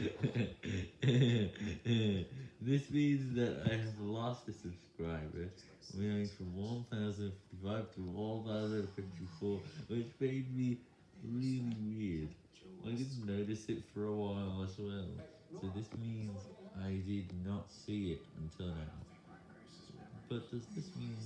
this means that I have lost a subscriber, going from 1,055 to 1,054, which made me really weird. I didn't notice it for a while as well, so this means I did not see it until now. But does this mean